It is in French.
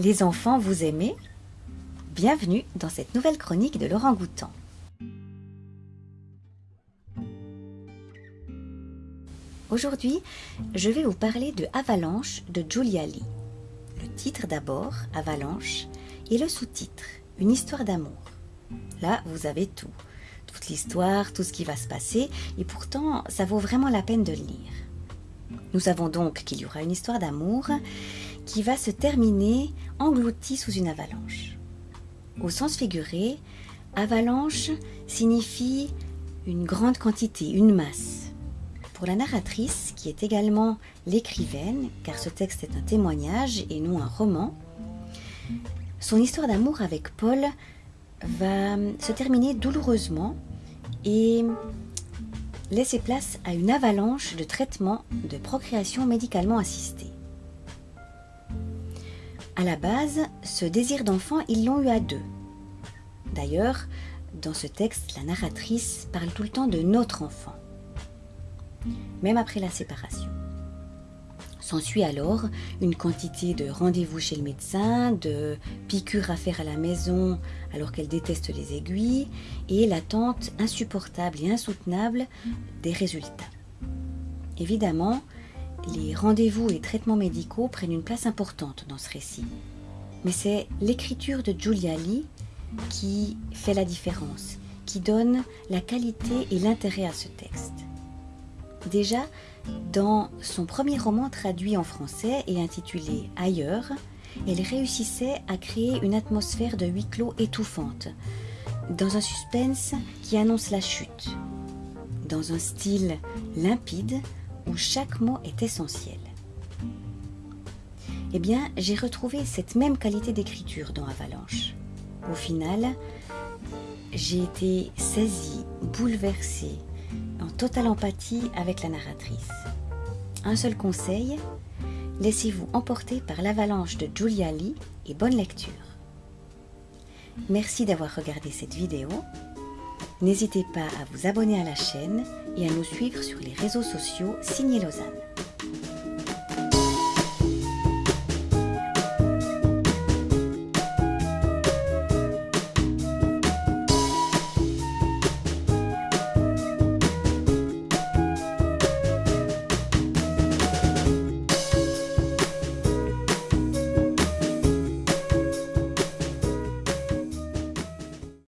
Les enfants, vous aimez? Bienvenue dans cette nouvelle chronique de Laurent Goutan. Aujourd'hui, je vais vous parler de Avalanche de Julia Lee. Le titre d'abord, Avalanche, et le sous-titre, Une histoire d'amour. Là, vous avez tout. Toute l'histoire, tout ce qui va se passer, et pourtant, ça vaut vraiment la peine de le lire. Nous savons donc qu'il y aura une histoire d'amour qui va se terminer engloutie sous une avalanche. Au sens figuré, avalanche signifie une grande quantité, une masse. Pour la narratrice, qui est également l'écrivaine, car ce texte est un témoignage et non un roman, son histoire d'amour avec Paul va se terminer douloureusement et laisser place à une avalanche de traitements de procréation médicalement assistée. À la base, ce désir d'enfant, ils l'ont eu à deux. D'ailleurs, dans ce texte, la narratrice parle tout le temps de notre enfant, même après la séparation. S'ensuit alors une quantité de rendez-vous chez le médecin, de piqûres à faire à la maison alors qu'elle déteste les aiguilles, et l'attente insupportable et insoutenable des résultats. Évidemment, les rendez-vous et traitements médicaux prennent une place importante dans ce récit. Mais c'est l'écriture de Julia Lee qui fait la différence, qui donne la qualité et l'intérêt à ce texte. Déjà, dans son premier roman traduit en français et intitulé Ailleurs, elle réussissait à créer une atmosphère de huis clos étouffante, dans un suspense qui annonce la chute, dans un style limpide où chaque mot est essentiel. Eh bien, j'ai retrouvé cette même qualité d'écriture dans Avalanche. Au final, j'ai été saisie, bouleversée, en totale empathie avec la narratrice. Un seul conseil, laissez-vous emporter par l'avalanche de Julia Lee et bonne lecture. Merci d'avoir regardé cette vidéo. N'hésitez pas à vous abonner à la chaîne et à nous suivre sur les réseaux sociaux Signé Lausanne.